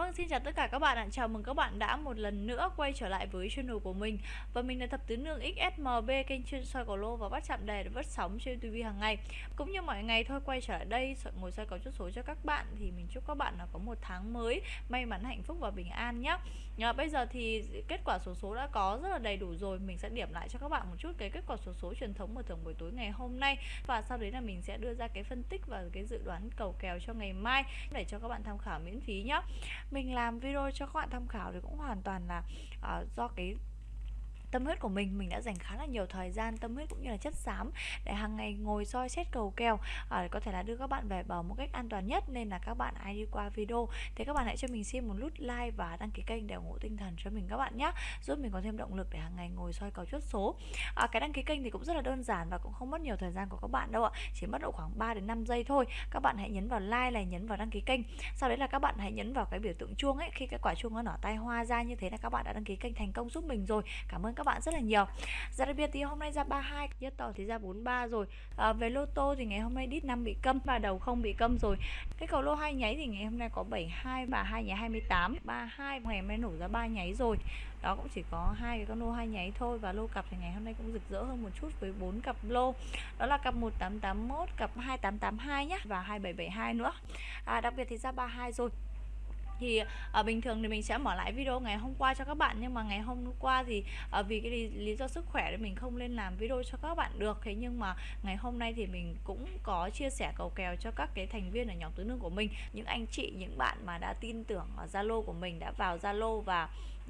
Vâng, xin chào tất cả các bạn ạ. Chào mừng các bạn đã một lần nữa quay trở lại với channel của mình. Và mình là thập tứ nương XSMB, kênh chuyên soi cầu lô và bắt chạm đề để vớt sóng trên TV hàng ngày. Cũng như mọi ngày thôi quay trở lại đây ngồi soi cầu chốt số cho các bạn thì mình chúc các bạn là có một tháng mới may mắn hạnh phúc và bình an nhé. À, bây giờ thì kết quả số số đã có rất là đầy đủ rồi, mình sẽ điểm lại cho các bạn một chút cái kết quả số số truyền thống mở thưởng buổi tối ngày hôm nay và sau đấy là mình sẽ đưa ra cái phân tích và cái dự đoán cầu kèo cho ngày mai để cho các bạn tham khảo miễn phí nhé mình làm video cho các bạn tham khảo thì cũng hoàn toàn là uh, do cái tâm huyết của mình mình đã dành khá là nhiều thời gian tâm huyết cũng như là chất xám để hàng ngày ngồi soi xét cầu kèo à, có thể là đưa các bạn về bờ một cách an toàn nhất. Nên là các bạn ai đi qua video thì các bạn hãy cho mình xin một nút like và đăng ký kênh để ủng hộ tinh thần cho mình các bạn nhé giúp mình có thêm động lực để hàng ngày ngồi soi cầu chốt số. À, cái đăng ký kênh thì cũng rất là đơn giản và cũng không mất nhiều thời gian của các bạn đâu ạ chỉ mất độ khoảng 3 đến 5 giây thôi. Các bạn hãy nhấn vào like này nhấn vào đăng ký kênh. Sau đấy là các bạn hãy nhấn vào cái biểu tượng chuông ấy khi cái quả chuông nó nở tay hoa ra như thế là các bạn đã đăng ký kênh thành công giúp mình rồi. Cảm ơn các các bạn rất là nhiều. Giá đặc biệt thì hôm nay ra 32 Nhất tỏ thì ra 43 rồi. À, Về lô tô thì ngày hôm nay đít 5 bị câm Và đầu không bị câm rồi. Cái cầu lô hai nháy thì ngày hôm nay có 72 và hai nháy 28 32 ngày hôm nay nổ ra ba nháy rồi. Đó cũng chỉ có hai cái con lô hai nháy thôi Và lô cặp thì ngày hôm nay cũng rực rỡ hơn một chút với bốn cặp lô. Đó là cặp 1881, cặp 2882 nhé Và 2772 nữa. À, Đặc biệt thì ra 32 rồi thì ở bình thường thì mình sẽ mở lại video ngày hôm qua cho các bạn nhưng mà ngày hôm qua thì ở vì cái lý, lý do sức khỏe thì mình không lên làm video cho các bạn được. Thế nhưng mà ngày hôm nay thì mình cũng có chia sẻ cầu kèo cho các cái thành viên ở nhóm tứ nương của mình. Những anh chị những bạn mà đã tin tưởng ở Zalo của mình đã vào Zalo và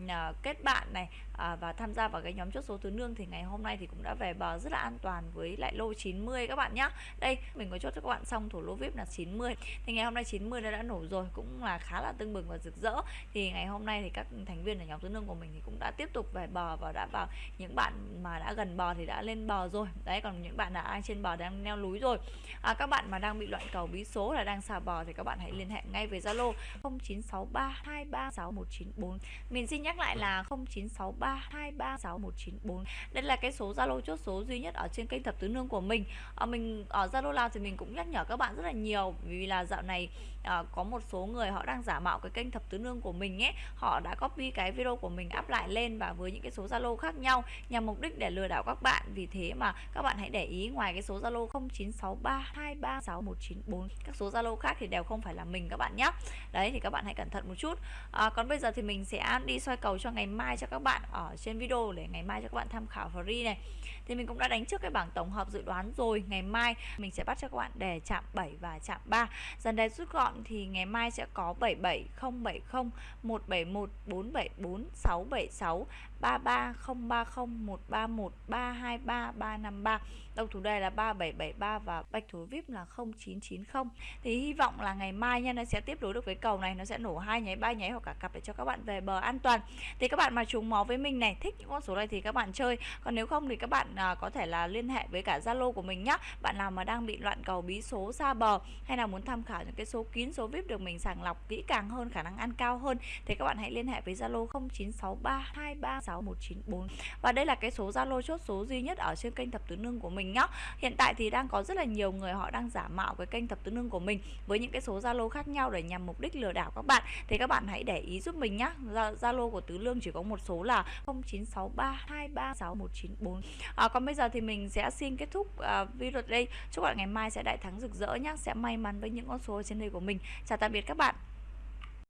À, kết bạn này à, và tham gia vào cái nhóm chốt số tứ nương thì ngày hôm nay thì cũng đã về bờ rất là an toàn với lại lô 90 các bạn nhá. Đây mình có chốt cho các bạn xong thủ lô vip là 90 thì ngày hôm nay 90 đã đã nổ rồi cũng là khá là tưng bừng và rực rỡ. Thì ngày hôm nay thì các thành viên ở nhóm tứ nương của mình thì cũng đã tiếp tục về bờ và đã vào những bạn mà đã gần bờ thì đã lên bờ rồi. Đấy còn những bạn đã trên bờ đang leo núi rồi. À, các bạn mà đang bị loạn cầu bí số là đang xà bò thì các bạn hãy liên hệ ngay với Zalo 0963236194 mình xin nhắc lại là 0963236194 đây là cái số Zalo chốt số duy nhất ở trên kênh thập tứ nương của mình. À, mình ở Zalo nào thì mình cũng nhắc nhở các bạn rất là nhiều vì là dạo này à, có một số người họ đang giả mạo cái kênh thập tứ nương của mình ấy. Họ đã copy cái video của mình up lại lên và với những cái số Zalo khác nhau nhằm mục đích để lừa đảo các bạn. Vì thế mà các bạn hãy để ý ngoài cái số Zalo 0963236194 các số Zalo khác thì đều không phải là mình các bạn nhé đấy thì các bạn hãy cẩn thận một chút. À, còn bây giờ thì mình sẽ đi soi cầu cho ngày mai cho các bạn ở trên video để ngày mai cho các bạn tham khảo free này. Thì mình cũng đã đánh trước cái bảng tổng hợp dự đoán rồi. Ngày mai mình sẽ bắt cho các bạn đề chạm 7 và chạm 3 dần đề rút gọn thì ngày mai sẽ có 77070 171 474 676 33030 131 323 353 đầu thủ đề là 3773 và bạch thủ vip là 0990 thì hy vọng là ngày mai nha, nó sẽ tiếp nối được với cầu này, nó sẽ nổ hai nháy, ba nháy hoặc cả cặp để cho các bạn về bờ an toàn thì các bạn mà trùng máu với mình này thích những con số này thì các bạn chơi. Còn nếu không thì các bạn à, có thể là liên hệ với cả zalo của mình nhá. Bạn nào mà đang bị loạn cầu bí số xa bờ hay là muốn tham khảo những cái số kín số vip được mình sàng lọc kỹ càng hơn khả năng ăn cao hơn thì các bạn hãy liên hệ với zalo 0963236194 và đây là cái số zalo chốt số duy nhất ở trên kênh thập tứ nương của mình nhá. Hiện tại thì đang có rất là nhiều người họ đang giả mạo cái kênh thập tứ nương của mình với những cái số zalo khác nhau để nhằm mục đích lừa đảo các bạn. Thì các bạn hãy để ý giúp mình nhá. Zalo của tứ lương chỉ có một số là 0963236194 à, còn bây giờ thì mình sẽ xin kết thúc uh, video đây. Chúc bạn ngày mai sẽ đại thắng rực rỡ nhé, sẽ may mắn với những con số trên đây của mình. Chào tạm biệt các bạn.